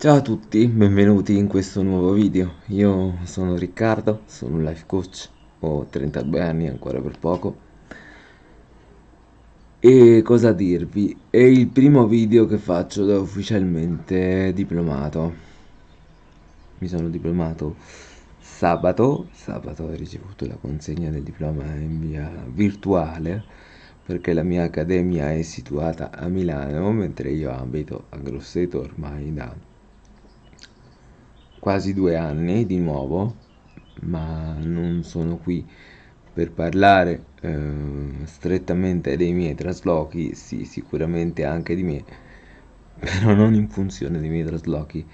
Ciao a tutti, benvenuti in questo nuovo video. Io sono Riccardo, sono un life coach, ho 32 anni ancora per poco. E cosa dirvi? È il primo video che faccio da ufficialmente diplomato. Mi sono diplomato sabato, sabato ho ricevuto la consegna del diploma in via virtuale perché la mia accademia è situata a Milano mentre io abito a Grosseto ormai da quasi due anni di nuovo, ma non sono qui per parlare eh, strettamente dei miei traslochi, sì, sicuramente anche di me, però non in funzione dei miei traslochi,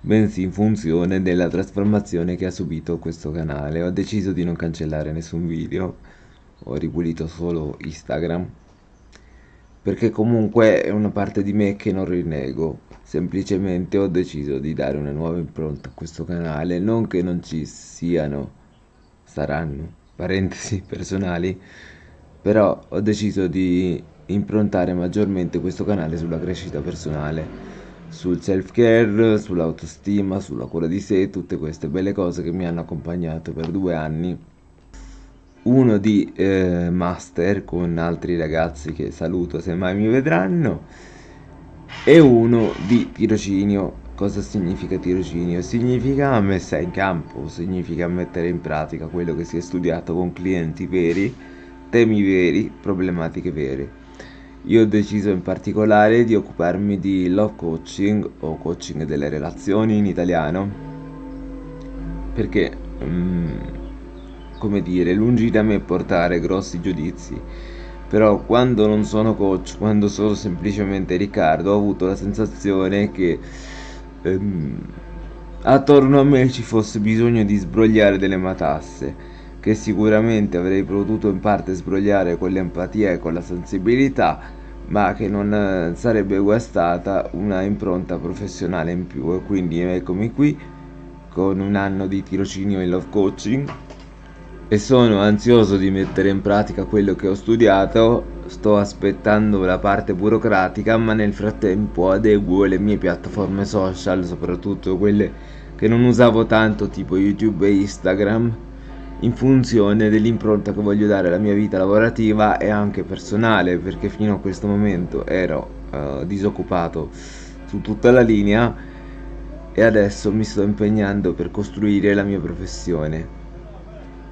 bensì in funzione della trasformazione che ha subito questo canale. Ho deciso di non cancellare nessun video, ho ripulito solo Instagram, perché comunque è una parte di me che non rinnego semplicemente ho deciso di dare una nuova impronta a questo canale. Non che non ci siano saranno parentesi personali però ho deciso di improntare maggiormente questo canale sulla crescita personale sul self care sull'autostima sulla cura di sé tutte queste belle cose che mi hanno accompagnato per due anni uno di eh, master con altri ragazzi che saluto se mai mi vedranno e uno di tirocinio. Cosa significa tirocinio? Significa messa in campo, significa mettere in pratica quello che si è studiato con clienti veri, temi veri, problematiche vere. Io ho deciso in particolare di occuparmi di love coaching o coaching delle relazioni in italiano perché, um, come dire, lungi da me portare grossi giudizi. Però quando non sono coach, quando sono semplicemente Riccardo, ho avuto la sensazione che ehm, attorno a me ci fosse bisogno di sbrogliare delle matasse, che sicuramente avrei potuto in parte sbrogliare con l'empatia e con la sensibilità, ma che non eh, sarebbe guastata una impronta professionale in più. E quindi eccomi qui con un anno di tirocinio in love coaching e sono ansioso di mettere in pratica quello che ho studiato. Sto aspettando la parte burocratica, ma nel frattempo adeguo le mie piattaforme social, soprattutto quelle che non usavo tanto, tipo YouTube e Instagram, in funzione dell'impronta che voglio dare alla mia vita lavorativa e anche personale, perché fino a questo momento ero uh, disoccupato su tutta la linea e adesso mi sto impegnando per costruire la mia professione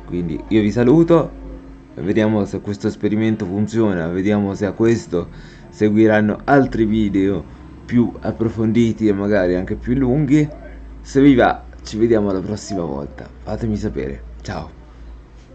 quindi io vi saluto vediamo se questo esperimento funziona vediamo se a questo seguiranno altri video più approfonditi e magari anche più lunghi. Se vi va ci vediamo la prossima volta. Fatemi sapere. Ciao